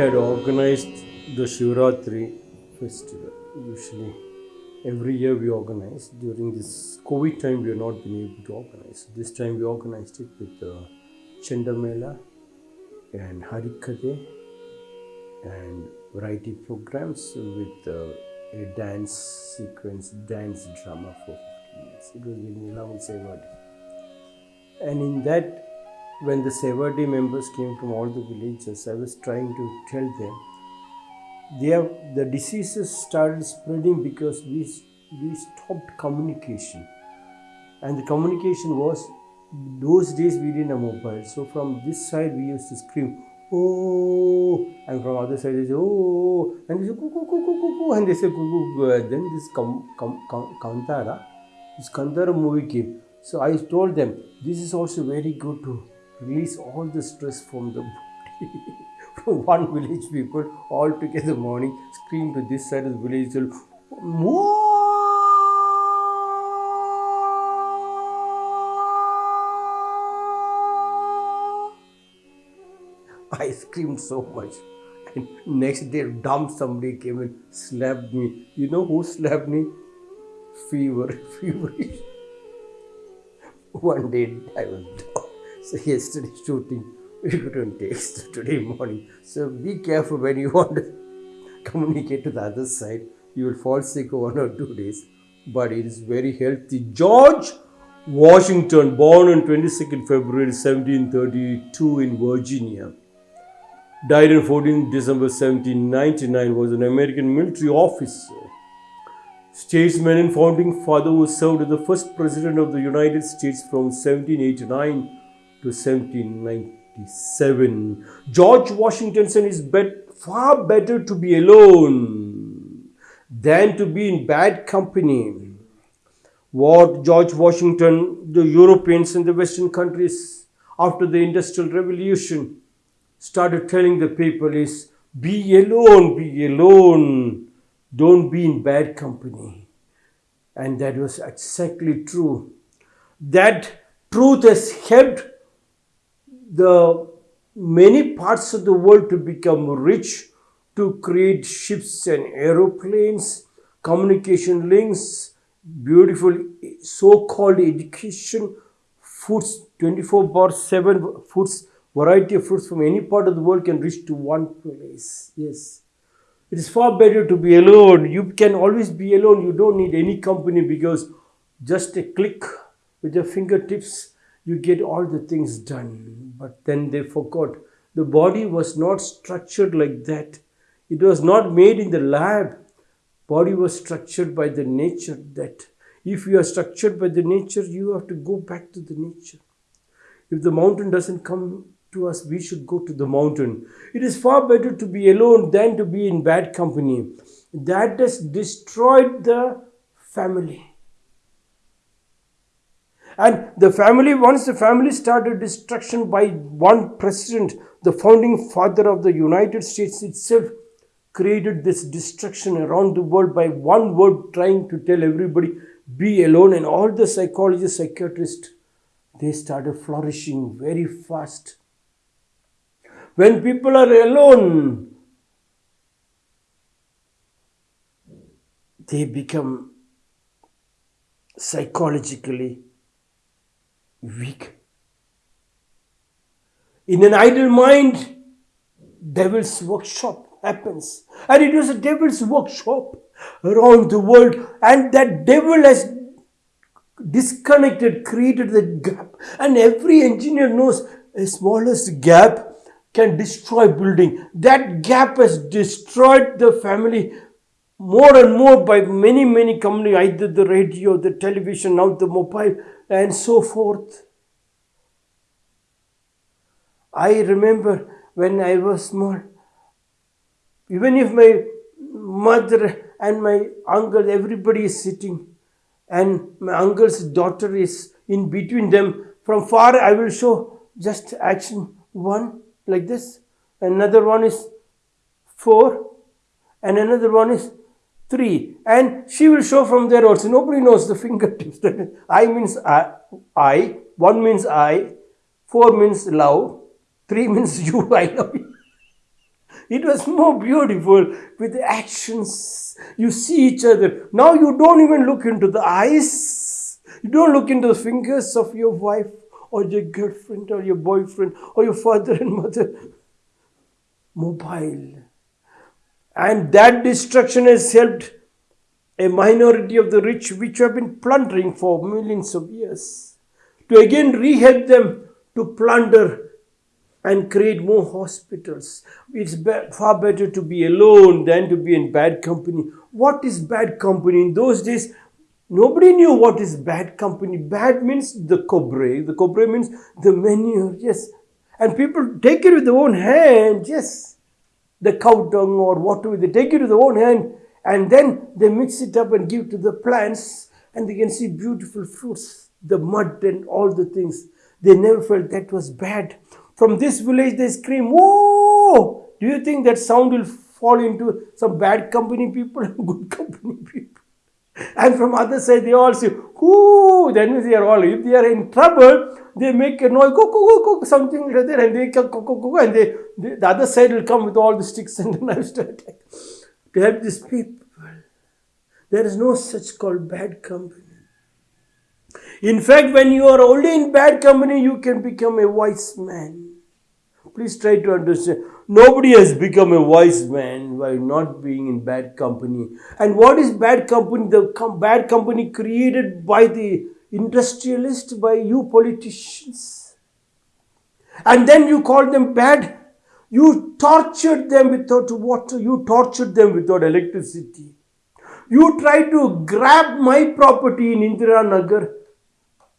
had organized the Shivratri festival. Usually, every year we organize. During this COVID time, we have not been able to organize. This time, we organized it with uh, Chandamela and Harikade and variety programs with uh, a dance sequence, dance drama for 15 minutes. It was in Nilam Sevadi. And in that, when the Sevadi members came from all the villages, I was trying to tell them have, the diseases started spreading because we, we stopped communication. And the communication was, those days we didn't have mobile. So from this side we used to scream, oh, and from other side they say, oh, and they say, coo, coo, coo, coo, coo, and they say, coo, coo. And then this com, com, com, Kantara, this Kantara movie came. So I told them, this is also very good to release all the stress from the body. from one village people all together morning scream to this side of the village till, I screamed so much. And next day, dumb somebody came and slapped me. You know who slapped me? Fever, feverish. One day I was down. So yesterday shooting, we couldn't text today morning. So be careful when you want to communicate to the other side. You will fall sick one or two days, but it is very healthy. George Washington, born on 22nd February 1732 in Virginia, died on 14 December 1799, was an American military officer statesman and founding father who served as the first president of the United States from 1789 to 1797. George Washington said it's bet- far better to be alone than to be in bad company. What George Washington, the Europeans and the Western countries after the Industrial Revolution started telling the people is be alone, be alone don't be in bad company. And that was exactly true. That truth has helped the many parts of the world to become rich, to create ships and aeroplanes, communication links, beautiful so called education, foods 24 bar 7 foods, variety of fruits from any part of the world can reach to one place. Yes. It is far better to be alone. You can always be alone. You don't need any company because just a click with your fingertips, you get all the things done. But then they forgot the body was not structured like that. It was not made in the lab. Body was structured by the nature that if you are structured by the nature, you have to go back to the nature. If the mountain doesn't come to us, we should go to the mountain. It is far better to be alone than to be in bad company. That has destroyed the family. And the family, once the family started destruction by one president, the founding father of the United States itself created this destruction around the world by one word, trying to tell everybody, be alone. And all the psychologists, psychiatrists, they started flourishing very fast. When people are alone, they become psychologically weak. In an idle mind, devil's workshop happens. And it was a devil's workshop around the world. And that devil has disconnected, created the gap. And every engineer knows a smallest gap can destroy building. That gap has destroyed the family more and more by many, many companies, either the radio, the television, now the mobile, and so forth. I remember when I was small, even if my mother and my uncle, everybody is sitting, and my uncle's daughter is in between them, from far I will show just action one like this, another one is four, and another one is three. And she will show from there also. Nobody knows the fingertips. I means I, I, one means I, four means love, three means you, I love you. It was more beautiful with the actions. You see each other. Now you don't even look into the eyes. You don't look into the fingers of your wife or your girlfriend or your boyfriend or your father and mother. Mobile. And that destruction has helped a minority of the rich, which have been plundering for millions of years, to again rehelp them to plunder and create more hospitals. It's far better to be alone than to be in bad company. What is bad company? In those days, nobody knew what is bad company. Bad means the cobre. The cobre means the manure. Yes. And people take it with their own hand. Yes. The cow dung or whatever. They take it with their own hand and then they mix it up and give to the plants and they can see beautiful fruits. The mud and all the things. They never felt that was bad. From this village, they scream, Whoa! Do you think that sound will fall into some bad company people and good company people? And from other side, they all say, Whoo! Then they are all, if they are in trouble, they make a noise, go, go, go, go, something like that, and they go, go, go, and they, they, the other side will come with all the sticks and the knives to attack. To help these people. There is no such called bad company. In fact, when you are only in bad company, you can become a wise man. Please try to understand. Nobody has become a wise man by not being in bad company. And what is bad company? The com- bad company created by the industrialists, by you politicians. And then you call them bad. You tortured them without water. You tortured them without electricity. You try to grab my property in Indira Nagar.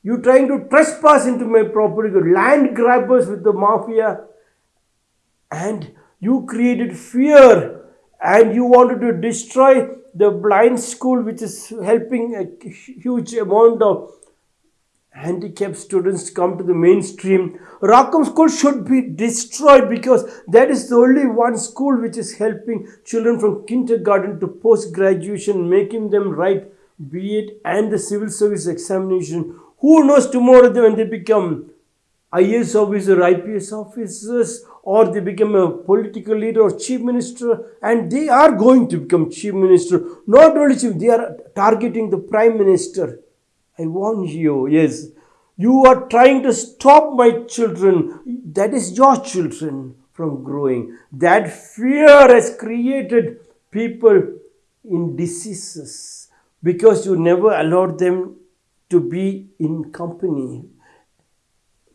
You trying to trespass into my property. Land grabbers with the mafia and you created fear and you wanted to destroy the blind school which is helping a huge amount of handicapped students come to the mainstream. Rackham School should be destroyed because that is the only one school which is helping children from kindergarten to post graduation, making them write B.Ed and the civil service examination. Who knows tomorrow when they become IAS officer, IPS officers, or they become a political leader or chief minister, and they are going to become chief minister. Not only chief, they are targeting the prime minister. I warn you, yes, you are trying to stop my children, that is your children, from growing. That fear has created people in diseases because you never allowed them to be in company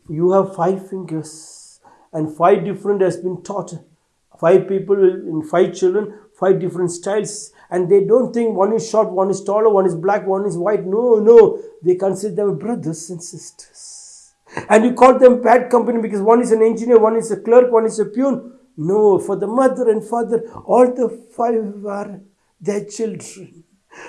you have five fingers and five different has been taught. Five people in five children five different styles. And they don't think one is short one is taller one is black one is white. No no. They consider them brothers and sisters. And you call them bad company because one is an engineer one is a clerk one is a peon. No for the mother and father all the five are their children.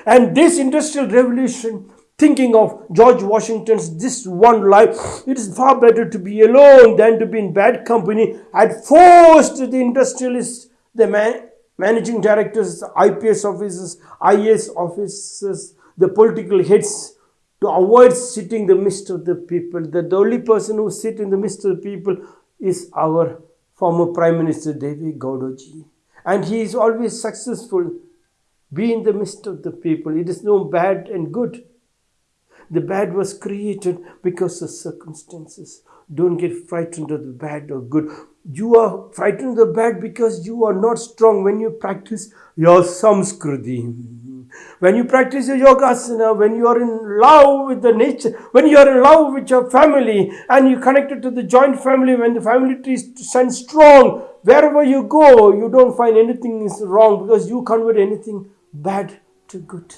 And this industrial revolution thinking of George Washington's this one life, it is far better to be alone than to be in bad company, had forced the industrialists, the man, managing directors, IPS officers, IAS officers, the political heads to avoid sitting the midst of the people. That the only person who sit in the midst of the people is our former Prime Minister Deve Gowdaji. And he is always successful. Be in the midst of the people. It is no bad and good. The bad was created because of circumstances. Don't get frightened of the bad or good. You are frightened of the bad because you are not strong when you practice your samskriti. When you practice your yogasana, when you are in love with the nature, when you are in love with your family and you connected to the joint family, when the family tree stands strong, wherever you go, you don't find anything is wrong because you convert anything bad to good.